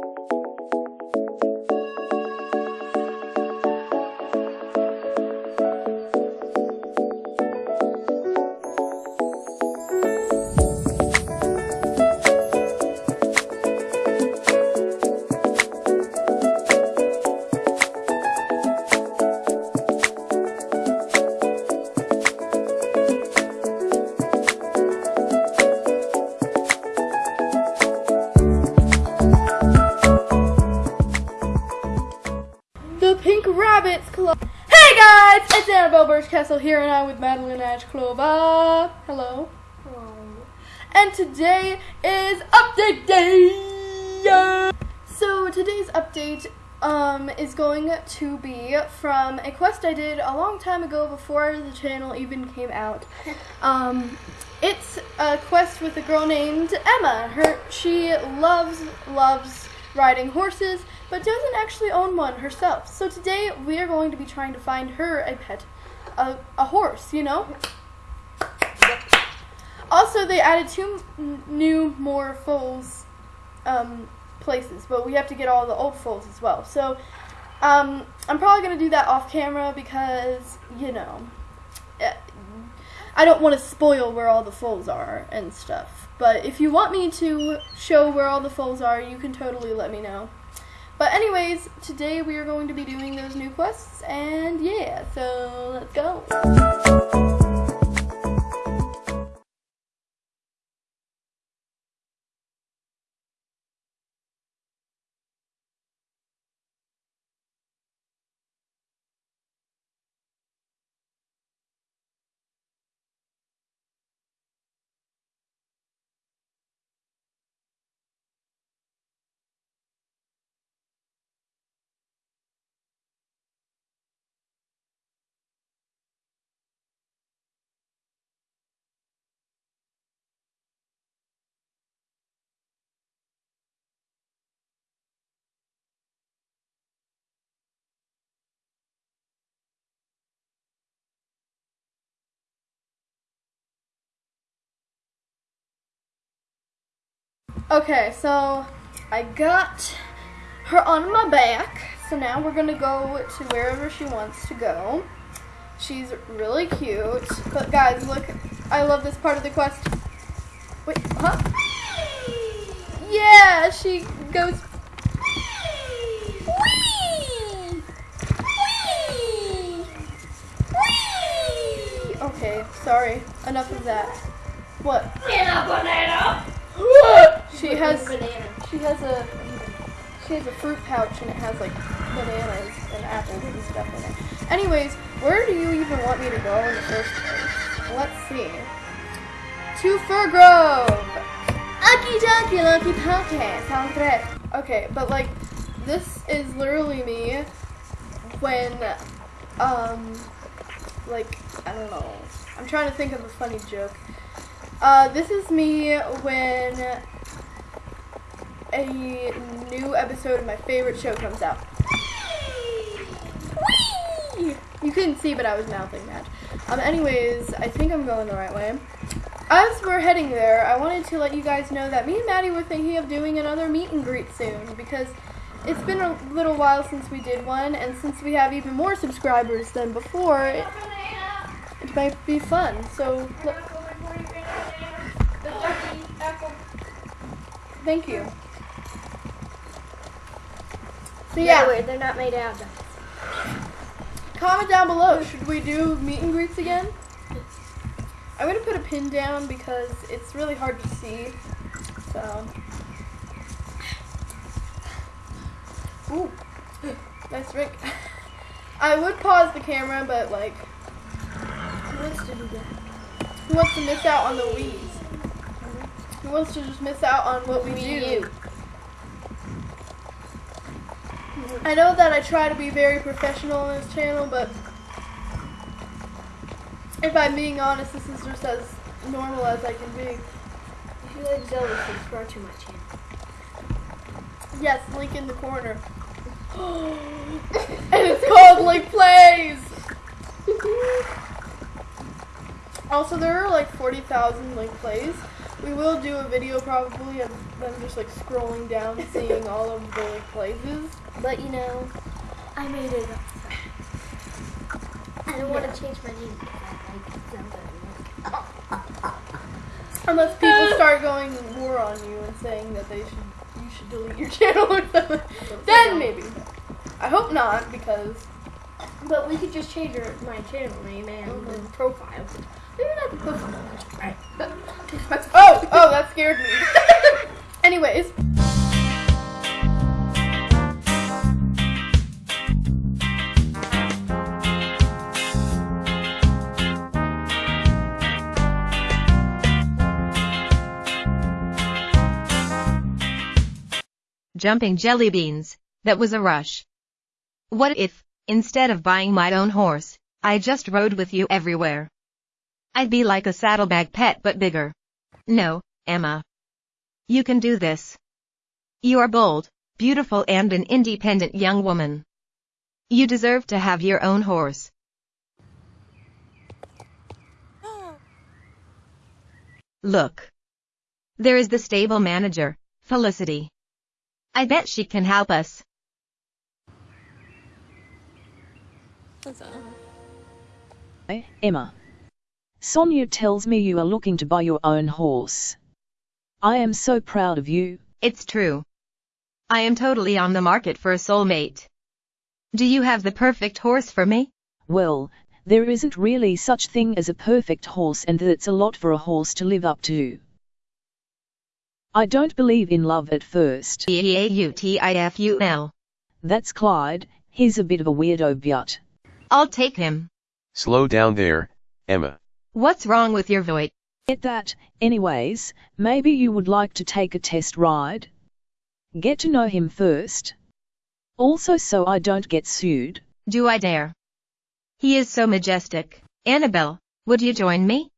Música The Pink Rabbits Club. Hey guys, it's Annabelle Birchcastle here and I'm with Madeline Ashclova. Hello. Hello. And today is update day. So today's update um, is going to be from a quest I did a long time ago before the channel even came out. Um, it's a quest with a girl named Emma. Her she loves loves riding horses, but doesn't actually own one herself. So today we are going to be trying to find her a pet, a, a horse. You know. Also, they added two new more foals um, places, but we have to get all the old foals as well. So um, I'm probably going to do that off camera because, you know, eh, I don't want to spoil where all the foals are and stuff. But if you want me to show where all the foals are, you can totally let me know. But anyways, today we are going to be doing those new quests, and yeah, so let's go. Okay, so I got her on my back. So now we're gonna go to wherever she wants to go. She's really cute. But guys, look, I love this part of the quest. Wait, huh? Yeah, she goes. Whee! Whee! Whee! Okay, sorry. Enough of that. What? banana. She has she has a she has a fruit pouch and it has like bananas and apples and stuff in it. Anyways, where do you even want me to go in the first place? Let's see. To Firgrove. Aki Donkey Lucky Podcast. Sounds great. Okay, but like this is literally me when um like I don't know. I'm trying to think of a funny joke. Uh, this is me when a new episode of my favorite show comes out. Whee! You couldn't see, but I was mouthing that. Um, anyways, I think I'm going the right way. As we're heading there, I wanted to let you guys know that me and Maddie were thinking of doing another meet and greet soon because it's been a little while since we did one, and since we have even more subscribers than before, it, it might be fun. So, thank you. So Yeah, yeah, wait, they're not made out. comment down below. Should we do meet and greets again? I'm gonna put a pin down because it's really hard to see. So. Ooh, nice drink. I would pause the camera, but like, Who wants to do that? who wants to miss out on the weeds? Who wants to just miss out on what we do? you. I know that I try to be very professional on this channel, but if I'm being honest, this is just as normal as I can be. If you like Zelda, subscribe to my channel. Yes, link in the corner. and it's called Link Plays! Also, there are like 40,000 Link Plays, We will do a video probably of them just like scrolling down, seeing all of the places. But you know, I made it up. I don't want to change my name because I like Zelda. Unless people start going war on you and saying that they should you should delete your channel or something. Then maybe. I hope not because But we could just change your, my channel name and Mhm. the profile. Maybe not the profile. Right. oh oh that scared me. Anyways. Jumping jelly beans, that was a rush. What if, instead of buying my own horse, I just rode with you everywhere? I'd be like a saddlebag pet but bigger. No, Emma. You can do this. You are bold, beautiful and an independent young woman. You deserve to have your own horse. Look. There is the stable manager, Felicity. I bet she can help us. Emma. Sonia tells me you are looking to buy your own horse. I am so proud of you. It's true. I am totally on the market for a soulmate. Do you have the perfect horse for me? Well, there isn't really such thing as a perfect horse and that's a lot for a horse to live up to. I don't believe in love at first. E-A-U-T-I-F-U-L. That's Clyde, he's a bit of a weirdo but. I'll take him. Slow down there, Emma. What's wrong with your voice? Get that, anyways, maybe you would like to take a test ride? Get to know him first. Also so I don't get sued. Do I dare? He is so majestic. Annabelle, would you join me?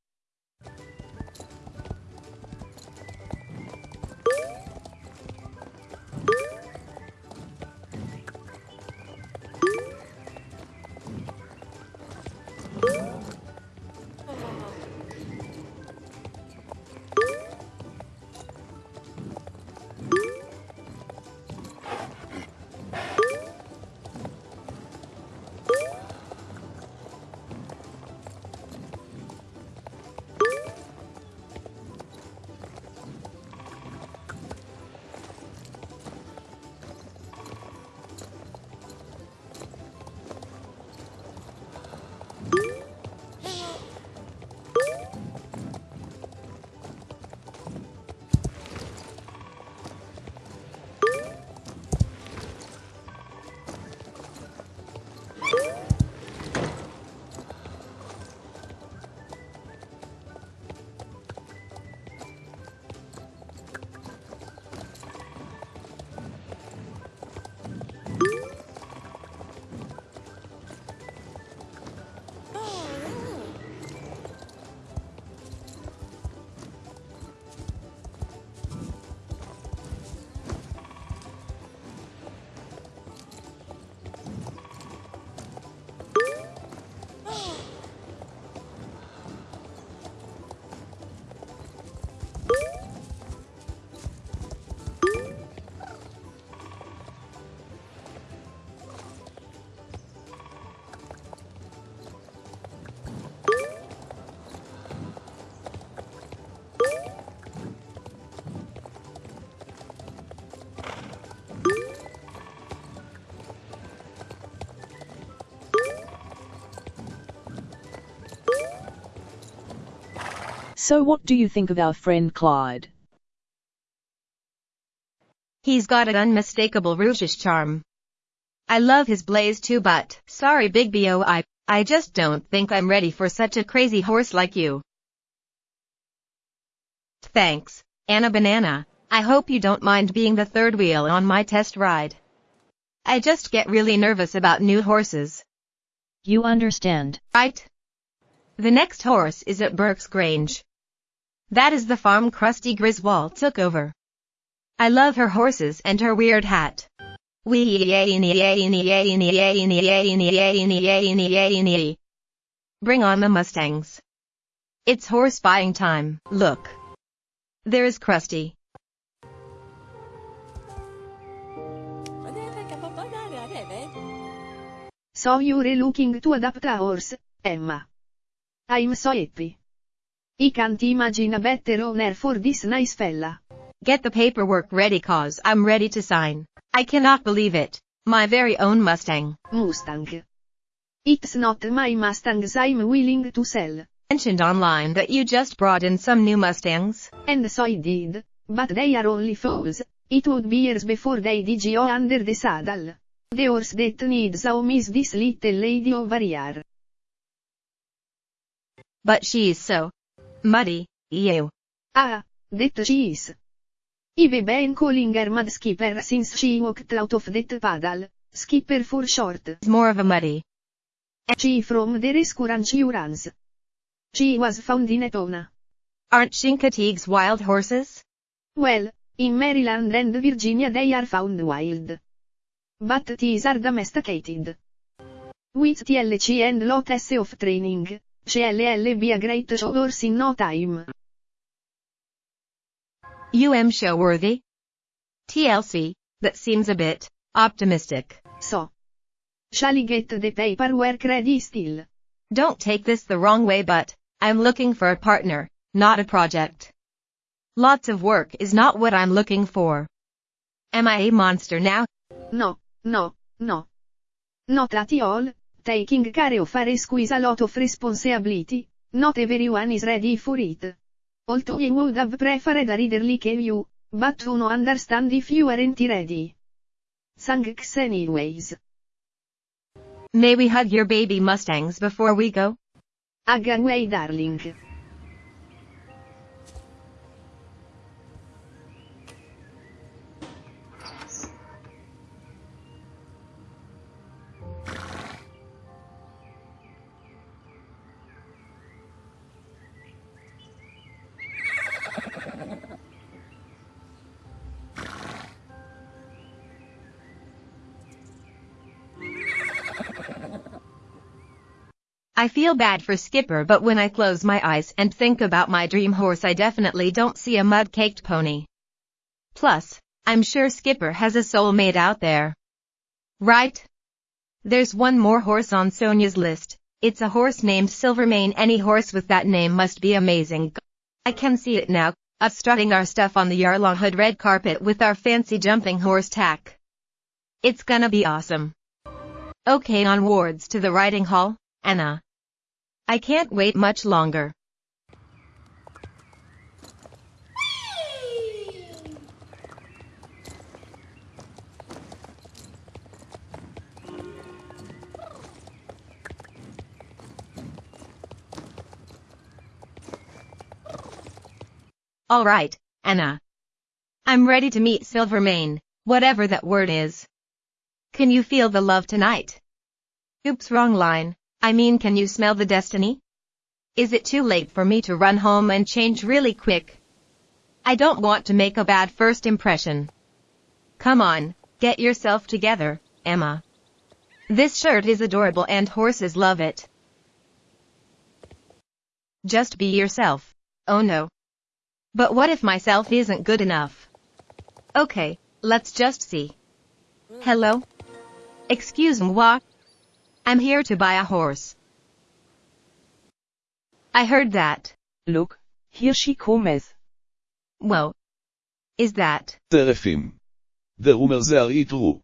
So what do you think of our friend Clyde? He's got an unmistakable rougish charm. I love his blaze too but, sorry big boi, I just don't think I'm ready for such a crazy horse like you. Thanks, Anna Banana. I hope you don't mind being the third wheel on my test ride. I just get really nervous about new horses, You understand. right? The next horse is at Burke's Grange. That is the farm Krusty Griswold took over. I love her horses and her weird hat. Bring on the Mustangs. It's horse buying time. Look. There is Krusty. So you're looking to adopt a horse, Emma. I'm so happy. I can't imagine a better owner for this nice fella. Get the paperwork ready cause I'm ready to sign. I cannot believe it. My very own Mustang. Mustang. It's not my Mustangs I'm willing to sell. Mentioned online that you just brought in some new Mustangs. And so I did, but they are only foals. It would be years before they did go under the saddle. The horse that needs a home is this little lady over here. But she's so muddy, ew. Ah, that she is. I've been calling her Mud Skipper since she walked out of that paddle. Skipper for short. More of a muddy. She from the rescue insurance. She was found in Etona. Aren't Chincoteague's wild horses? Well, in Maryland and Virginia they are found wild. But these are domesticated. With TLC and lots of training, she'll be a great show horse in no time. UM show worthy? TLC, that seems a bit optimistic. So. Shall I get the paperwork ready still? Don't take this the wrong way but, I'm looking for a partner, not a project. Lots of work is not what I'm looking for. Am I a monster now? No, no, no. Not at all, taking care of is a lot of responsibility, not everyone is ready for it. Although you would have preferred a reader like you, but you no understand if you aren't ready. Thanks anyways. May we hug your baby Mustangs before we go? Hug away darling. I feel bad for Skipper but when I close my eyes and think about my dream horse I definitely don't see a mud-caked pony. Plus, I'm sure Skipper has a soulmate out there. Right? There's one more horse on Sonia's list. It's a horse named Silvermane. Any horse with that name must be amazing. I can see it now, us strutting our stuff on the Yarlaw Hood red carpet with our fancy jumping horse tack. It's gonna be awesome. Okay onwards to the riding hall, Anna. I can't wait much longer. Alright, Anna. I'm ready to meet Silvermane, whatever that word is. Can you feel the love tonight? Oops wrong line. I mean can you smell the destiny? Is it too late for me to run home and change really quick? I don't want to make a bad first impression. Come on, get yourself together, Emma. This shirt is adorable and horses love it. Just be yourself. Oh no. But what if myself isn't good enough? Okay, let's just see. Hello? Excuse me, moi. I'm here to buy a horse. I heard that. Look, here she comes. Whoa. Is that? טרפים. The rumors are true.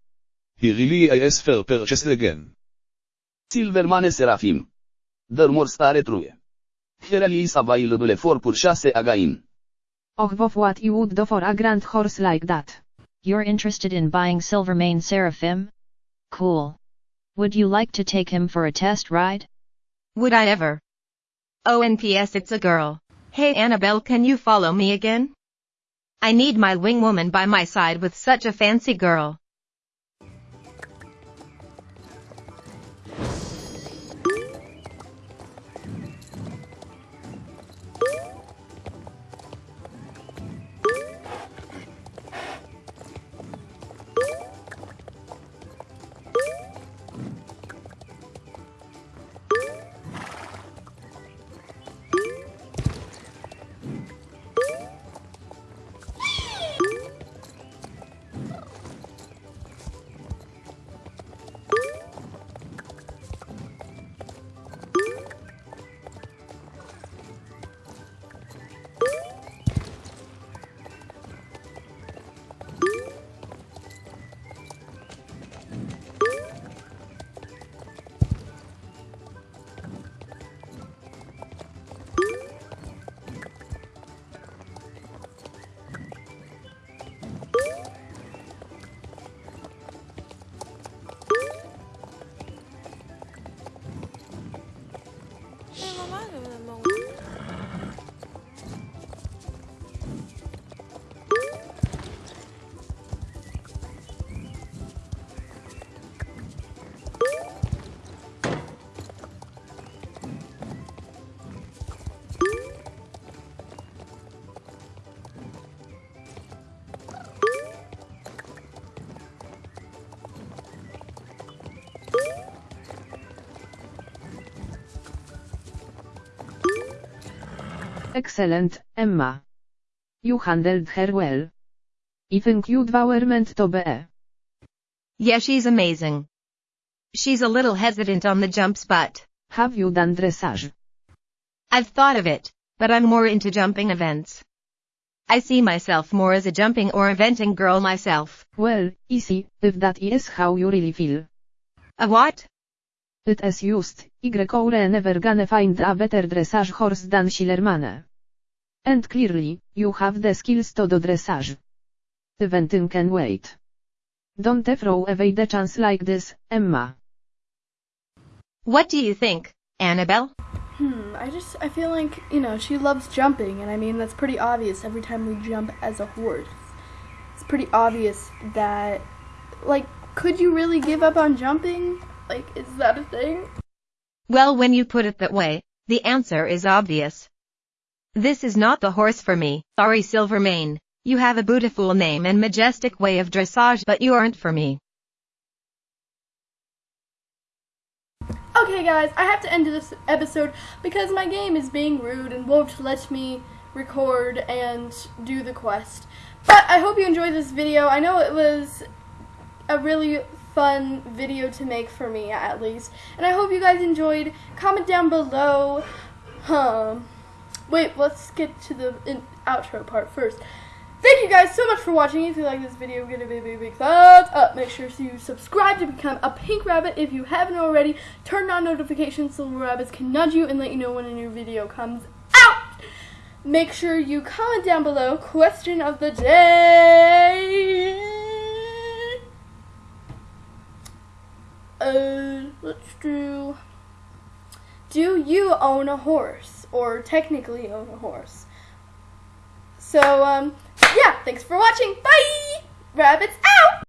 He really is for purchase again. Silvermane Serafim. The rumors are true. He really is available for purchase again. Och what you would do for a grand horse like that. You're interested in buying Silvermane Seraphim? Cool. Would you like to take him for a test ride? Would I ever? Oh and P.S. it's a girl. Hey Annabelle can you follow me again? I need my wing woman by my side with such a fancy girl. Excellent, Emma. You handled her well. I think you were meant to be. Yeah, she's amazing. She's a little hesitant on the jumps but Have you done dressage? I've thought of it, but I'm more into jumping events. I see myself more as a jumping or eventing girl myself. Well, easy, if that is how you really feel. A what? It is just, Y never gonna find a better dressage horse than Silvermane. And clearly, you have the skills to do dressage. The Eventing can wait. Don't throw away the chance like this, Emma. What do you think, Annabelle? Hmm, I just, I feel like, you know, she loves jumping, and I mean, that's pretty obvious every time we jump as a horse. It's pretty obvious that, like, could you really give up on jumping? Like, is that a thing? Well, when you put it that way, the answer is obvious. This is not the horse for me. Sorry, Silvermane. You have a beautiful name and majestic way of dressage, but you aren't for me. Okay, guys, I have to end this episode because my game is being rude and won't let me record and do the quest. But I hope you enjoyed this video. I know it was a really fun video to make for me, at least. And I hope you guys enjoyed. Comment down below. Um, wait, let's get to the in, outro part first. Thank you guys so much for watching. If you like this video, give it a big, big, big thumbs up. Make sure to subscribe to become a pink rabbit if you haven't already. Turn on notifications so rabbits can nudge you and let you know when a new video comes out. Make sure you comment down below question of the day. Uh, let's do. Do you own a horse, or technically own a horse? So, um, yeah, thanks for watching. Bye! Rabbits out!